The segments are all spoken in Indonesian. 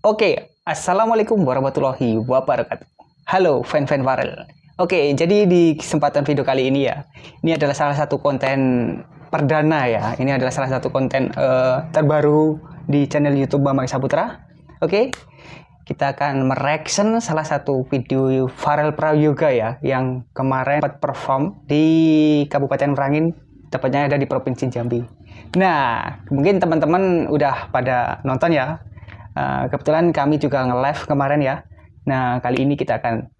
Oke, Assalamualaikum warahmatullahi wabarakatuh. Halo fan-fan Farel. Oke, jadi di kesempatan video kali ini ya, ini adalah salah satu konten perdana ya. Ini adalah salah satu konten uh, terbaru di channel YouTube Bambang Saputra. Oke, kita akan mereaction salah satu video Farel Prayoga ya, yang kemarin perform di Kabupaten Merangin, tepatnya ada di Provinsi Jambi. Nah, mungkin teman-teman udah pada nonton ya Uh, kebetulan kami juga nge-live kemarin ya. Nah, kali ini kita akan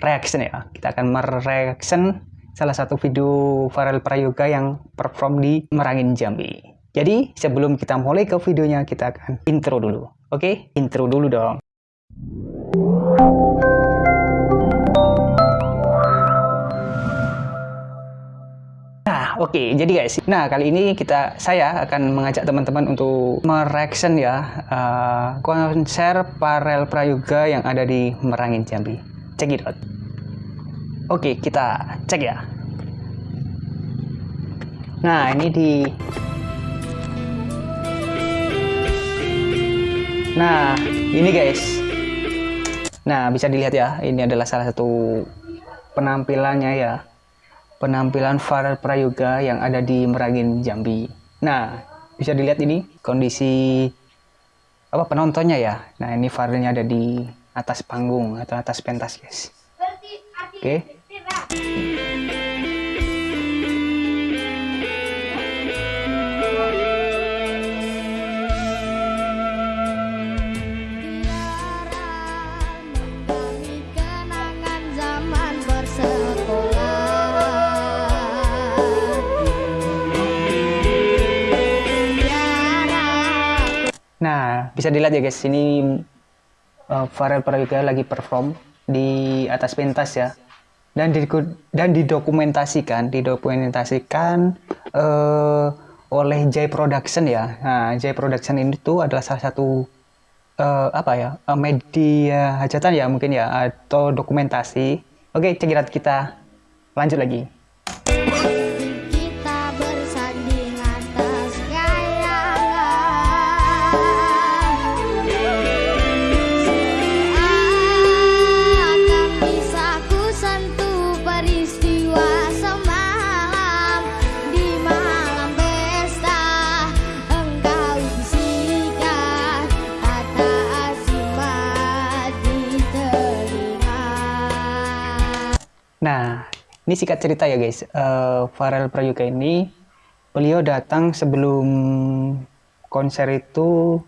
reaction ya. Kita akan mereaction salah satu video Farel Prayoga yang perform di Merangin Jambi. Jadi, sebelum kita mulai ke videonya, kita akan intro dulu. Oke? Okay? Intro dulu dong. Oke, jadi guys, nah kali ini kita saya akan mengajak teman-teman untuk mereaction ya uh, konser Parel Prayoga yang ada di Merangin Jambi. Check it out. Oke, kita cek ya. Nah, ini di Nah, ini guys. Nah, bisa dilihat ya, ini adalah salah satu penampilannya ya penampilan Farel Prayoga yang ada di Merangin Jambi. Nah, bisa dilihat ini kondisi apa penontonnya ya. Nah, ini Farelnya ada di atas panggung atau atas pentas, guys. Oke. Okay. Bisa dilihat ya guys, ini uh, Farel Prayoga lagi perform di atas pentas ya. Dan di, dan didokumentasikan, didokumentasikan uh, oleh Jay Production ya. Nah, Jay Production ini tuh adalah salah satu uh, apa ya? Uh, media hajatan ya mungkin ya atau dokumentasi. Oke, cekirat kita lanjut lagi. Ini singkat cerita ya guys. Uh, Farel Prayoga ini beliau datang sebelum konser itu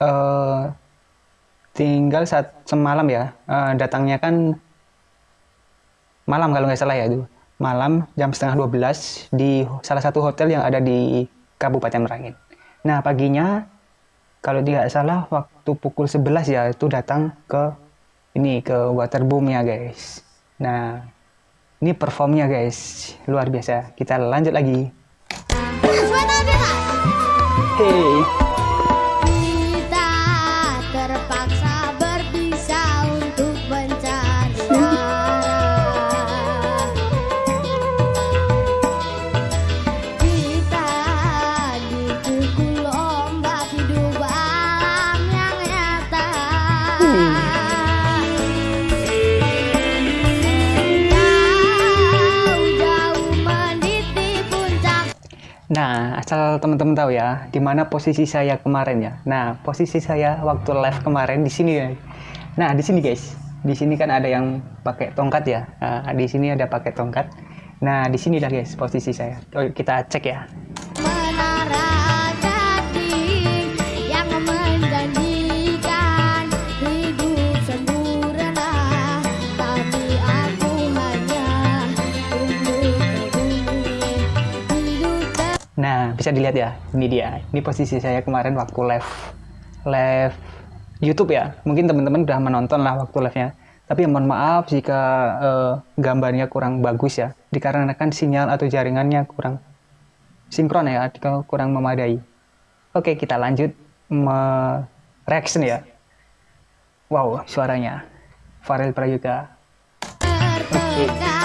uh, tinggal saat semalam ya. Uh, datangnya kan malam kalau nggak salah ya itu. Malam jam setengah 12 di salah satu hotel yang ada di Kabupaten Merangin. Nah, paginya kalau tidak salah waktu pukul 11 ya itu datang ke ini ke waterboom ya guys. Nah, ini performnya guys, luar biasa. Kita lanjut lagi. Hey. Nah, asal teman-teman tahu ya, di mana posisi saya kemarin ya. Nah, posisi saya waktu live kemarin di sini ya. Nah, di sini guys. Di sini kan ada yang pakai tongkat ya. Nah, di sini ada pakai tongkat. Nah, di sini dah guys posisi saya. Kita cek ya. Bisa dilihat ya, ini dia. Ini posisi saya kemarin waktu live live YouTube ya. Mungkin teman-teman udah menonton lah waktu live-nya. Tapi mohon maaf jika uh, gambarnya kurang bagus ya, dikarenakan sinyal atau jaringannya kurang sinkron ya, kurang memadai. Oke, kita lanjut me reaction ya. Wow, suaranya. Farel Prayoga. Oke. Okay.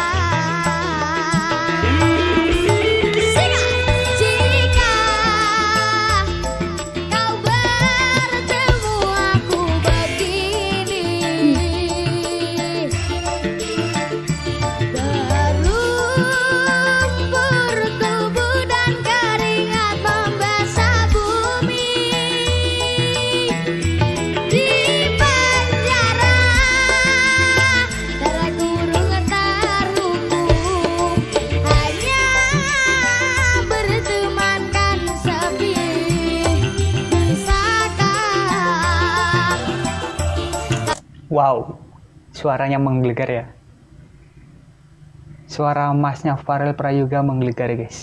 Wow, suaranya menggelegar ya. Suara emasnya Farel Prayoga menggelegar guys.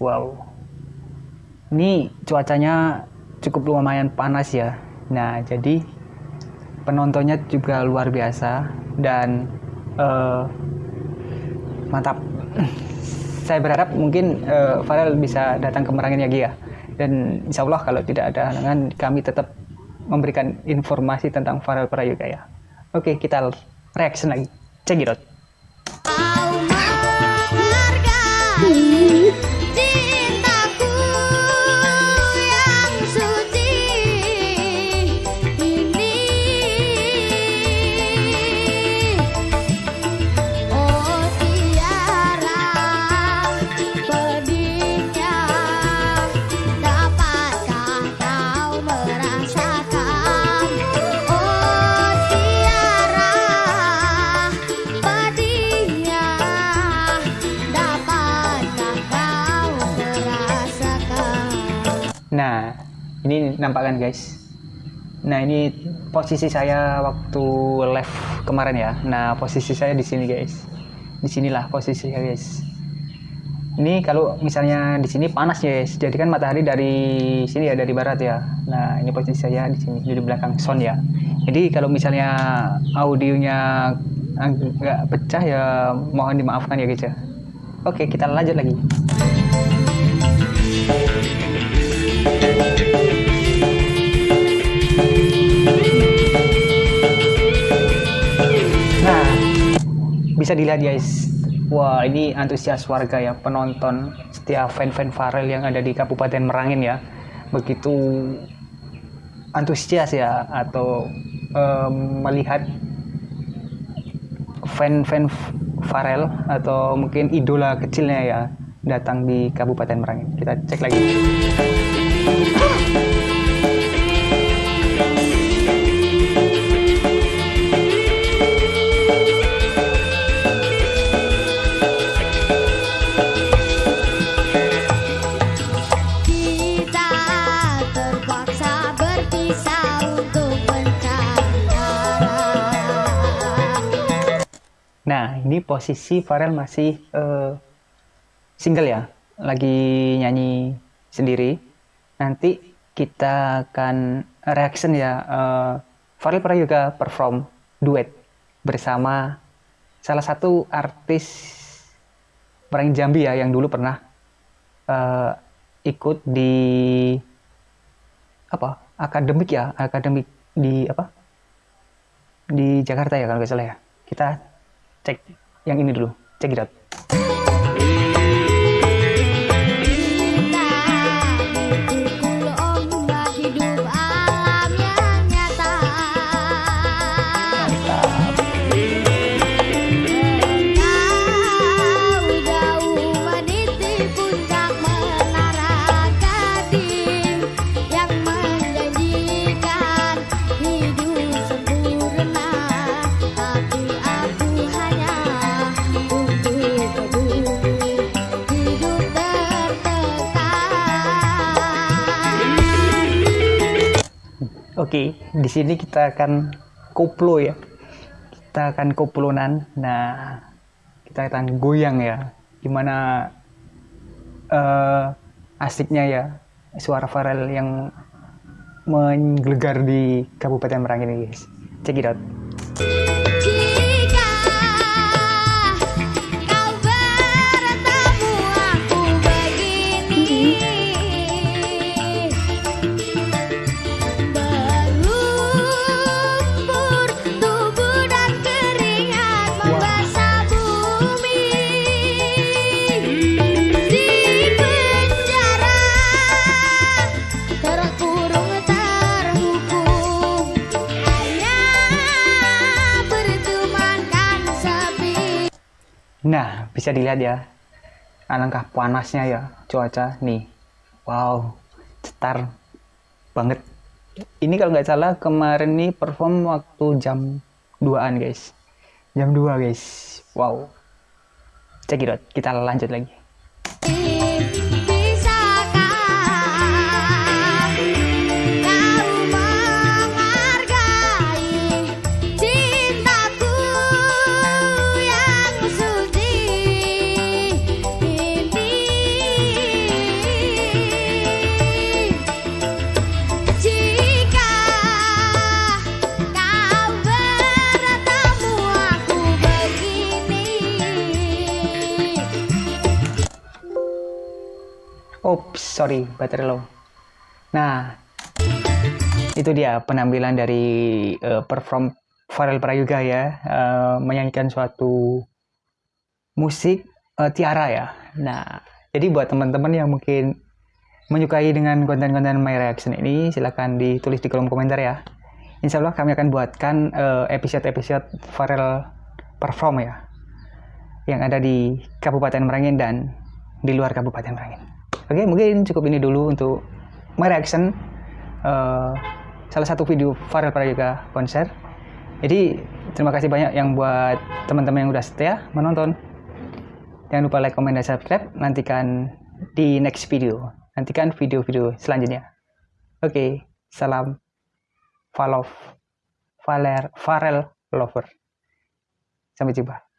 Wow. Ini cuacanya cukup lumayan panas ya. Nah, jadi penontonnya juga luar biasa dan uh, mantap. Saya berharap mungkin uh, Farel bisa datang ke Merangin ya. Dan insya Allah kalau tidak ada halangan kami tetap memberikan informasi tentang Farel Prayoga ya. Oke, kita reaction lagi. Out. Nah, ini nampakkan guys. Nah, ini posisi saya waktu live kemarin ya. Nah, posisi saya di sini guys. Di sinilah posisi saya guys. Ini kalau misalnya di sini panas ya guys. Jadi kan matahari dari sini ya dari barat ya. Nah, ini posisi saya di sini di belakang sound ya. Jadi kalau misalnya audionya agak pecah ya mohon dimaafkan ya guys ya. Oke, kita lanjut lagi. Bisa dilihat guys. Wah ini antusias warga ya penonton setiap fan-fan Farel yang ada di Kabupaten Merangin ya. Begitu antusias ya atau um, melihat fan-fan Farel atau mungkin idola kecilnya ya datang di Kabupaten Merangin. Kita cek lagi Nah, ini posisi Farel masih uh, single ya, lagi nyanyi sendiri. Nanti kita akan reaction ya. Uh, Farel pernah juga perform duet bersama salah satu artis orang Jambi ya yang dulu pernah uh, ikut di apa akademik ya akademik di apa di Jakarta ya kalau nggak salah ya kita cek yang ini dulu cek it Oke, di sini kita akan koplo ya. Kita akan koplonan. Nah, kita akan goyang ya. Gimana uh, asiknya ya suara Farel yang menggelegar di Kabupaten Merangin ini, guys. Check it out. Nah, bisa dilihat ya, alangkah panasnya ya cuaca nih. Wow, cetar banget. Ini kalau nggak salah kemarin nih perform waktu jam 2an guys. Jam 2 guys. Wow. Cek kita lanjut lagi. Oh sorry baterai low. Nah itu dia penampilan dari uh, perform Farel Prayoga ya uh, menyanyikan suatu musik uh, Tiara ya. Nah jadi buat teman-teman yang mungkin menyukai dengan konten-konten My Reaction ini silahkan ditulis di kolom komentar ya. Insya Allah kami akan buatkan episode-episode uh, Farel perform ya yang ada di Kabupaten Merangin dan di luar Kabupaten Merangin. Oke, mungkin cukup ini dulu untuk my reaction uh, salah satu video viral juga konser. Jadi terima kasih banyak yang buat teman-teman yang udah setia menonton. Jangan lupa like, comment, dan subscribe. Nantikan di next video. Nantikan video-video selanjutnya. Oke, okay, salam follow Valer, Farel Lover. Sampai jumpa.